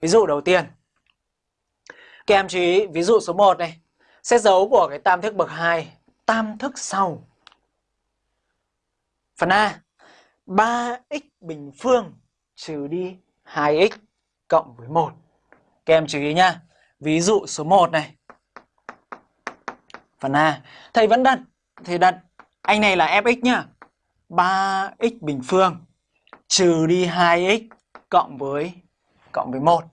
Ví dụ đầu tiên. Các em chú ý ví dụ số 1 này. Xét dấu của cái tam thức bậc 2, tam thức sau. Phần A, 3x bình phương trừ đi 2x cộng với 1. Các em chú ý nhá. Ví dụ số 1 này. Phần A, thầy vẫn đặt, thầy đặt anh này là fx nhá. 3x bình phương trừ đi 2x cộng với cộng với 1.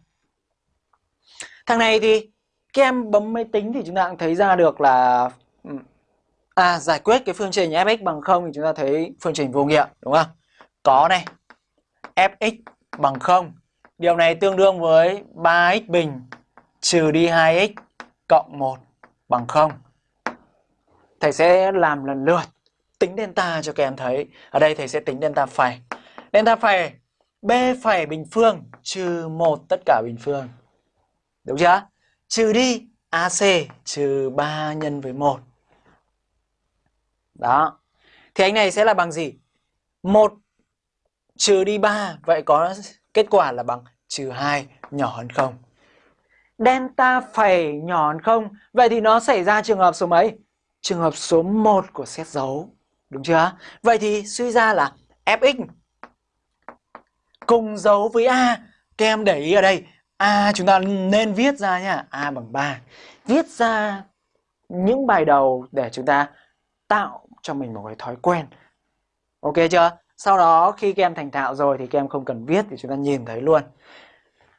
Thằng này thì các em bấm máy tính thì chúng ta cũng thấy ra được là à giải quyết cái phương trình fx bằng 0 thì chúng ta thấy phương trình vô nghiệm, đúng không? Có này. fx bằng 0. Điều này tương đương với 3x bình trừ đi 2x cộng 1 bằng 0. Thầy sẽ làm lần lượt tính delta cho các em thấy. Ở đây thầy sẽ tính delta phẩy. Delta phẩy b phẩy bình phương, trừ 1 tất cả bình phương. Đúng chưa? Trừ đi AC trừ 3 nhân với 1. Đó. Thì anh này sẽ là bằng gì? 1 trừ đi 3. Vậy có kết quả là bằng trừ 2 nhỏ hơn 0. Delta phẩy nhỏ hơn 0. Vậy thì nó xảy ra trường hợp số mấy? Trường hợp số 1 của xét dấu. Đúng chưa? Vậy thì suy ra là fx cùng dấu với a. Các em để ý ở đây, a chúng ta nên viết ra nhá, a bằng 3. Viết ra những bài đầu để chúng ta tạo cho mình một cái thói quen. Ok chưa? Sau đó khi các em thành thạo rồi thì các em không cần viết thì chúng ta nhìn thấy luôn.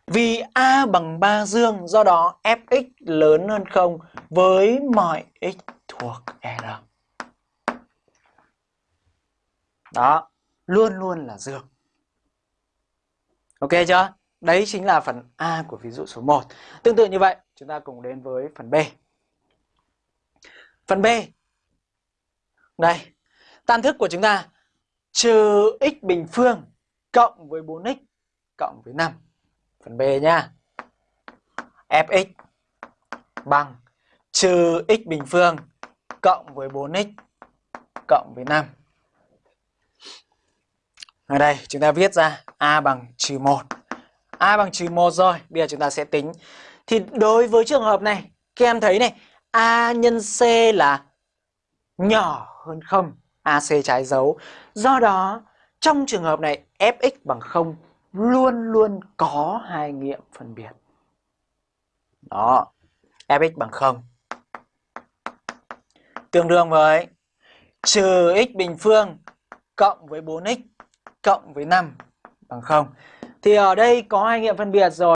Vì A bằng 3 dương, do đó Fx lớn hơn 0 với mọi x thuộc R. Đó, luôn luôn là dương. Ok chưa? Đấy chính là phần A của ví dụ số 1. Tương tự như vậy, chúng ta cùng đến với phần B. Phần B. Đây, tan thức của chúng ta trừ x bình phương cộng với 4x cộng với 5. Phần B nha. fx bằng trừ x bình phương cộng với 4x cộng với 5. Ở đây chúng ta viết ra A bằng trừ 1. A bằng trừ 1 rồi, bây giờ chúng ta sẽ tính. Thì đối với trường hợp này, các em thấy này, A nhân C là nhỏ hơn 0, AC trái dấu. Do đó, trong trường hợp này Fx bằng 0 luôn luôn có hai nghiệm phân biệt. Đó, Fx bằng 0. Tương đương với trừ x bình phương cộng với 4x cộng với 5 bằng 0. Thì ở đây có hai nghiệm phân biệt rồi.